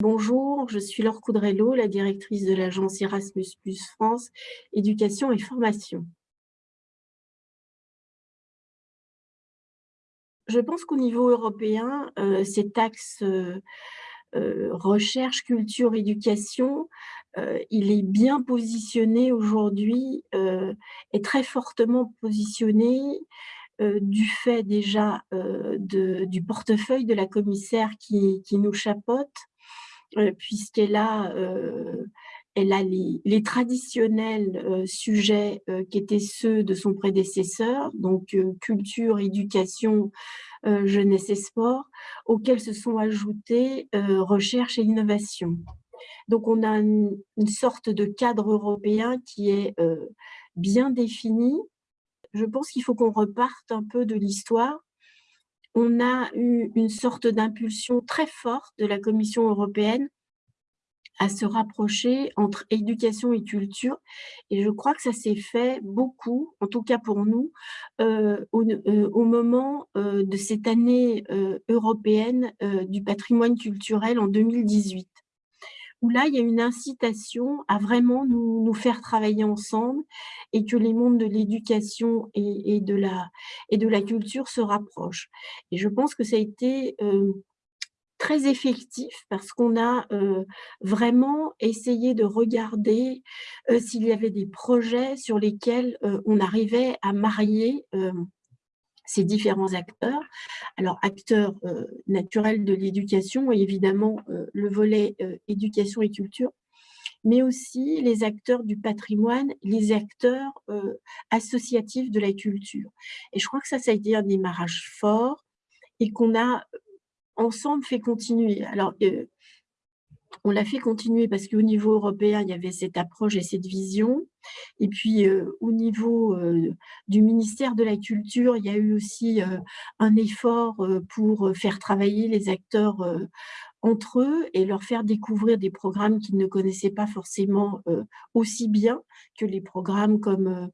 Bonjour, je suis Laure Coudrello, la directrice de l'agence Erasmus France, éducation et formation. Je pense qu'au niveau européen, euh, cet axe euh, euh, recherche, culture, éducation, il est bien positionné aujourd'hui, est très fortement positionné du fait déjà du portefeuille de la commissaire qui, qui nous chapeaute, puisqu'elle a, elle a les, traditionnels sujets qui étaient ceux de son prédécesseur, donc culture, éducation, jeunesse et sport, auxquels se sont ajoutés recherche et innovation. Donc, on a une, sorte de cadre européen qui est bien défini. Je pense qu'il faut qu'on reparte un peu de l'histoire on a eu une sorte d'impulsion très forte de la Commission européenne à se rapprocher entre éducation et culture. Et je crois que ça s'est fait beaucoup, en tout cas pour nous, euh, euh, au, moment euh, de cette année européenne du patrimoine culturel en 2018 où là, il y a une incitation à vraiment nous, faire travailler ensemble et que les mondes de l'éducation et, de la, et de la culture se rapprochent. Et je pense que ça a été euh, très effectif parce qu'on a euh, vraiment essayé de regarder euh, s'il y avait des projets sur lesquels on arrivait à marier ces différents acteurs. Alors, acteurs euh, naturels de l'éducation et évidemment euh, le volet euh, éducation et culture, mais aussi les acteurs du patrimoine, les acteurs associatifs de la culture. Et je crois que ça, ça a été un démarrage fort et qu'on a ensemble fait continuer. Alors, on l'a fait continuer parce qu'au niveau européen, il y avait cette approche et cette vision. Et puis, au niveau du ministère de la Culture, il y a eu aussi un effort pour faire travailler les acteurs entre eux et leur faire découvrir des programmes qu'ils ne connaissaient pas forcément aussi bien que les programmes comme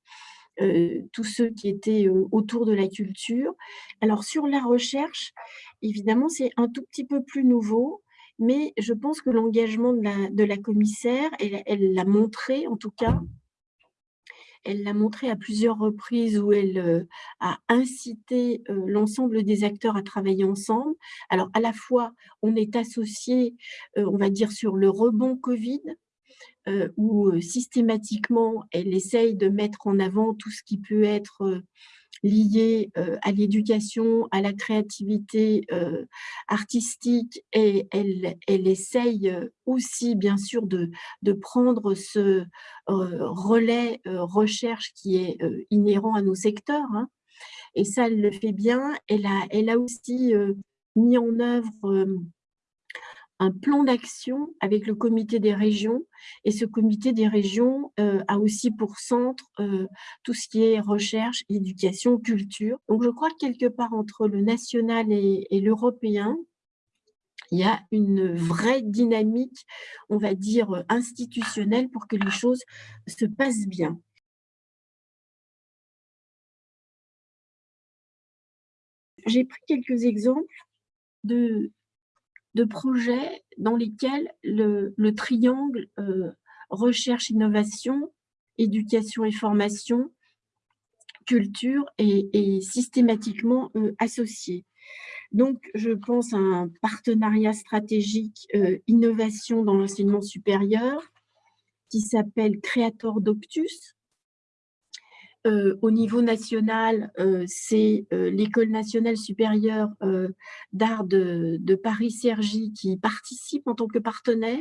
tous ceux qui étaient autour de la culture. Alors, sur la recherche, évidemment, c'est un tout petit peu plus nouveau mais je pense que l'engagement de la, commissaire, elle l'a montré en tout cas, elle l'a montré à plusieurs reprises où elle euh, a incité euh, l'ensemble des acteurs à travailler ensemble. Alors, à la fois, on est associé, euh, on va dire, sur le rebond Covid, où systématiquement, elle essaye de mettre en avant tout ce qui peut être liées euh, à l'éducation, à la créativité euh, artistique et elle, elle essaye euh, aussi bien sûr de, prendre ce relais recherche qui est inhérent à nos secteurs. Hein. Et ça, elle le fait bien. Elle a aussi mis en œuvre un plan d'action avec le comité des régions. Et ce comité des régions euh, a aussi pour centre euh, tout ce qui est recherche, éducation, culture. Donc je crois que quelque part entre le national et, l'européen, il y a une vraie dynamique, on va dire, institutionnelle pour que les choses se passent bien. J'ai pris quelques exemples de, de projets dans lesquels le, triangle euh, recherche, innovation, éducation et formation, culture est, systématiquement euh, associé. Donc, je pense à un partenariat stratégique euh, innovation dans l'enseignement supérieur qui s'appelle Creator Doctus, euh, au niveau national, euh, c'est euh, l'École nationale supérieure d'art de, Paris-Cergy qui participe en tant que partenaire.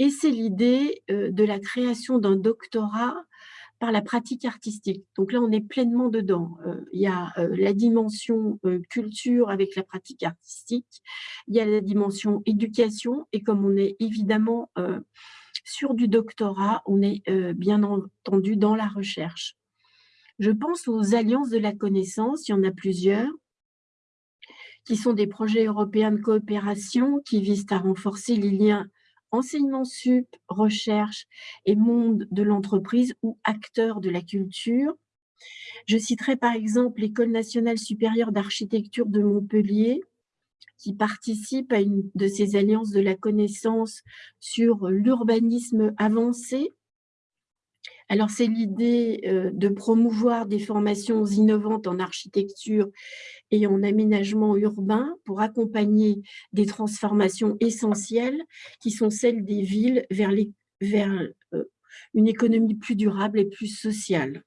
Et c'est l'idée de la création d'un doctorat par la pratique artistique. Donc là, on est pleinement dedans. Il y a la dimension culture avec la pratique artistique, il y a la dimension éducation, et comme on est évidemment sur du doctorat, on est bien entendu dans la recherche. Je pense aux alliances de la connaissance, il y en a plusieurs, qui sont des projets européens de coopération qui visent à renforcer les liens enseignement sup, recherche et monde de l'entreprise ou acteurs de la culture. Je citerai par exemple l'École nationale supérieure d'architecture de Montpellier, qui participe à une de ces alliances de la connaissance sur l'urbanisme avancé. Alors, c'est l'idée euh, de promouvoir des formations innovantes en architecture et en aménagement urbain pour accompagner des transformations essentielles qui sont celles des villes vers, euh, une économie plus durable et plus sociale.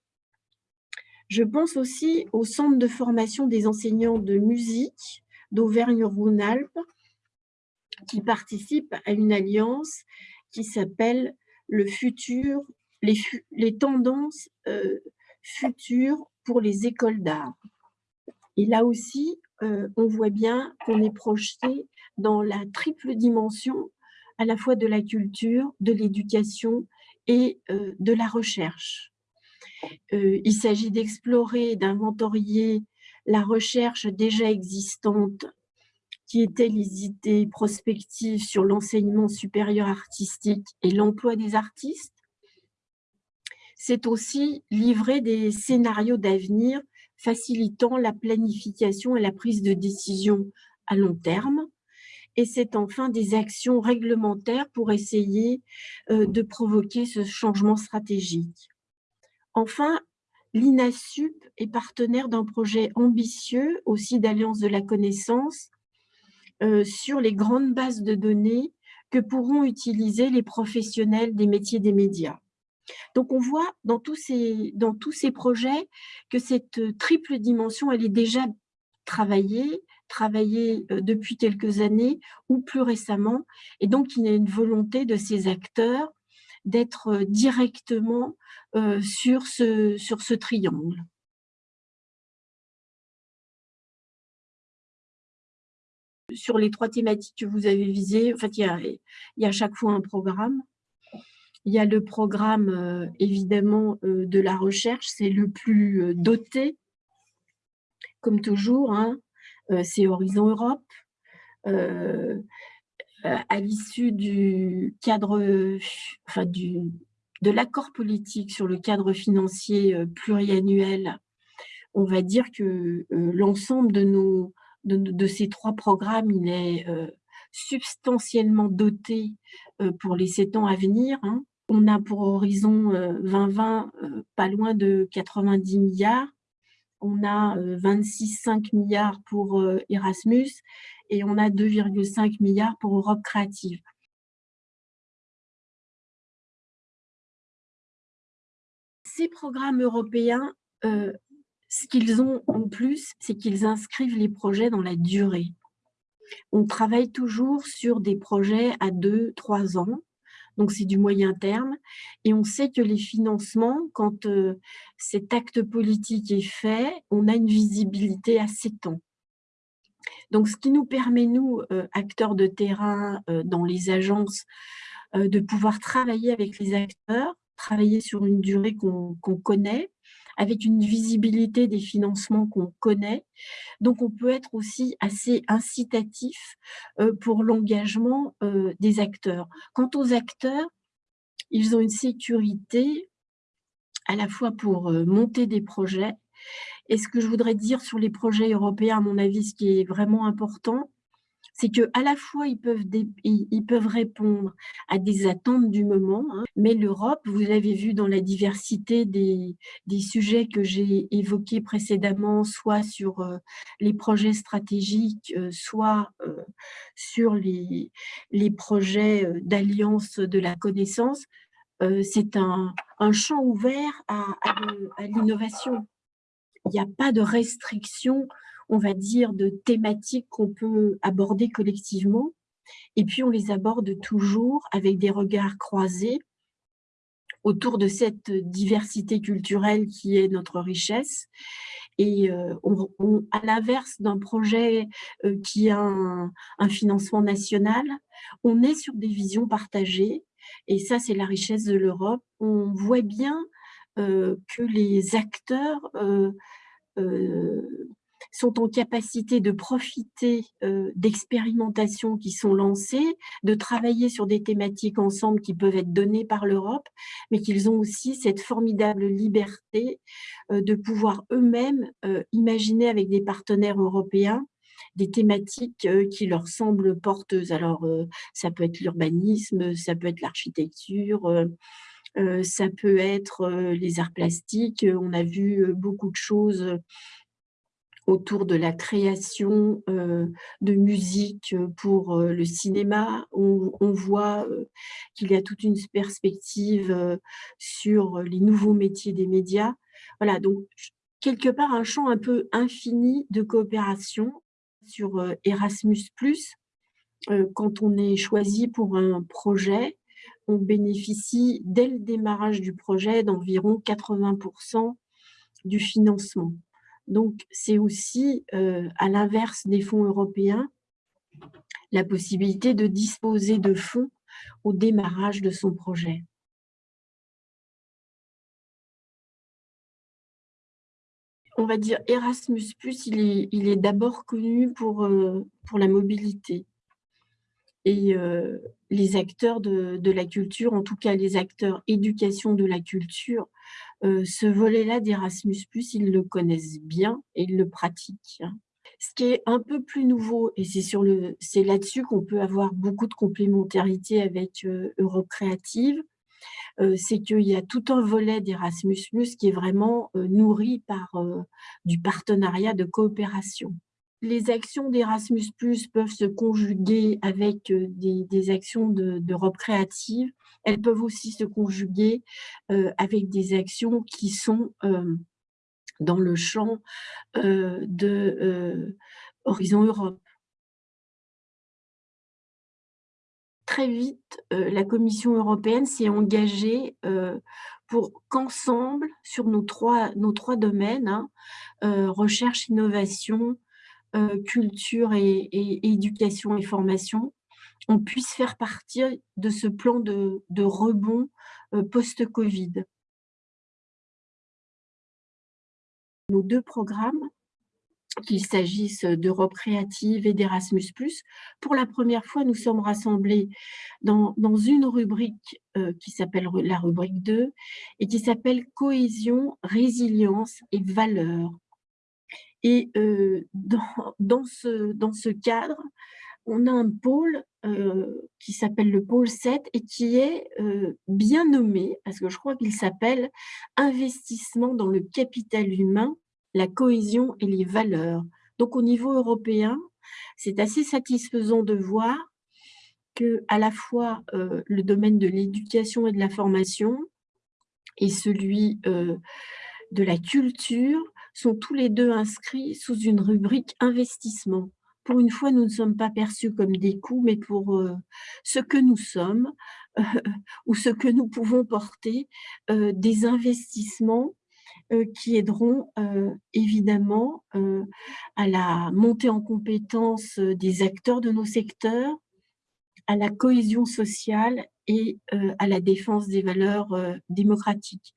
Je pense aussi au centre de formation des enseignants de musique d'Auvergne-Rhône-Alpes qui participe à une alliance qui s'appelle le futur, les, tendances euh, futures pour les écoles d'art. Et là aussi, euh, on voit bien qu'on est projeté dans la triple dimension à la fois de la culture, de l'éducation et euh, de la recherche. il s'agit d'explorer, d'inventorier la recherche déjà existante qui était les idées prospectives sur l'enseignement supérieur artistique et l'emploi des artistes. C'est aussi livrer des scénarios d'avenir facilitant la planification et la prise de décision à long terme. Et c'est enfin des actions réglementaires pour essayer euh, de provoquer ce changement stratégique. Enfin, l'INASUP est partenaire d'un projet ambitieux, aussi d'Alliance de la connaissance, euh, sur les grandes bases de données que pourront utiliser les professionnels des métiers des médias. Donc, on voit dans tous ces, projets que cette triple dimension, elle est déjà travaillée, travaillée euh, depuis quelques années ou plus récemment. Et donc, il y a une volonté de ces acteurs d'être euh, directement euh, sur, ce, triangle. Sur les trois thématiques que vous avez visées, en fait, il y a à chaque fois un programme. Il y a le programme, euh, évidemment, de la recherche, c'est le plus doté, comme toujours, hein, c'est Horizon Europe. Euh, à l'issue du cadre, enfin du, de l'accord politique sur le cadre financier euh, pluriannuel, on va dire que euh, l'ensemble de, de, ces trois programmes, il est substantiellement doté pour les sept ans à venir. Hein. On a pour Horizon 2020 pas loin de 90 milliards. On a 26,5 milliards pour Erasmus et on a 2,5 milliards pour Europe créative. Ces programmes européens, euh, ce qu'ils ont en plus, c'est qu'ils inscrivent les projets dans la durée. On travaille toujours sur des projets à deux, trois ans, donc c'est du moyen terme, et on sait que les financements, quand euh, cet acte politique est fait, on a une visibilité à sept ans. Donc, ce qui nous permet, nous, euh, acteurs de terrain euh, dans les agences, de pouvoir travailler avec les acteurs, travailler sur une durée qu'on connaît, avec une visibilité des financements qu'on connaît. Donc, on peut être aussi assez incitatif pour l'engagement des acteurs. Quant aux acteurs, ils ont une sécurité à la fois pour monter des projets et ce que je voudrais dire sur les projets européens, à mon avis, ce qui est vraiment important, c'est qu'à la fois, ils peuvent, répondre à des attentes du moment, hein, mais l'Europe, vous l'avez vu dans la diversité des, sujets que j'ai évoqués précédemment, soit sur euh, les projets stratégiques, euh, soit euh, sur les, projets d'alliance de la connaissance, c'est un, champ ouvert à, à l'innovation. Il n'y a pas de restriction, on va dire, de thématiques qu'on peut aborder collectivement. Et puis, on les aborde toujours avec des regards croisés autour de cette diversité culturelle qui est notre richesse. Et euh, à l'inverse d'un projet euh, qui a un, financement national, on est sur des visions partagées. Et ça, c'est la richesse de l'Europe. On voit bien euh, que les acteurs sont en capacité de profiter d'expérimentations qui sont lancées, de travailler sur des thématiques ensemble qui peuvent être données par l'Europe, mais qu'ils ont aussi cette formidable liberté de pouvoir eux-mêmes imaginer avec des partenaires européens des thématiques qui leur semblent porteuses. Alors, ça peut être l'urbanisme, ça peut être l'architecture, ça peut être les arts plastiques. On a vu beaucoup de choses autour de la création de musique pour le cinéma. On, voit qu'il y a toute une perspective sur les nouveaux métiers des médias. Voilà, donc quelque part un champ un peu infini de coopération sur Erasmus+. Quand on est choisi pour un projet, on bénéficie dès le démarrage du projet d'environ 80% du financement. Donc, c'est aussi, euh, à l'inverse des fonds européens, la possibilité de disposer de fonds au démarrage de son projet. On va dire Erasmus+, il est, d'abord connu pour, euh, la mobilité. Et euh, les acteurs de, la culture, en tout cas les acteurs éducation de la culture, ce volet-là d'Erasmus+, ils le connaissent bien et ils le pratiquent. Hein. Ce qui est un peu plus nouveau, et c'est là-dessus qu'on peut avoir beaucoup de complémentarité avec Europe Créative, c'est qu'il y a tout un volet d'Erasmus+, qui est vraiment nourri par du partenariat de coopération. Les actions d'Erasmus+, peuvent se conjuguer avec des, des actions d'Europe créative elles peuvent aussi se conjuguer euh, avec des actions qui sont euh, dans le champ euh, de Horizon Europe. Très vite, la Commission européenne s'est engagée pour qu'ensemble, sur nos trois, nos trois domaines, hein, recherche, innovation, culture et, éducation et formation, on puisse faire partir de ce plan de, rebond euh, post-Covid. Nos deux programmes, qu'il s'agisse d'Europe créative et d'Erasmus+, pour la première fois, nous sommes rassemblés dans, une rubrique euh, qui s'appelle la rubrique 2 et qui s'appelle Cohésion, résilience et valeur. Et euh, dans, ce, cadre, on a un pôle euh, qui s'appelle le pôle 7 et qui est euh, bien nommé, parce que je crois qu'il s'appelle « Investissement dans le capital humain, la cohésion et les valeurs ». Donc au niveau européen, c'est assez satisfaisant de voir que à la fois le domaine de l'éducation et de la formation et celui de la culture sont tous les deux inscrits sous une rubrique investissement pour une fois, nous ne sommes pas perçus comme des coûts, mais pour euh, ce que nous sommes ou ce que nous pouvons porter, euh, des investissements euh, qui aideront évidemment à la montée en compétence des acteurs de nos secteurs, à la cohésion sociale et à la défense des valeurs démocratiques.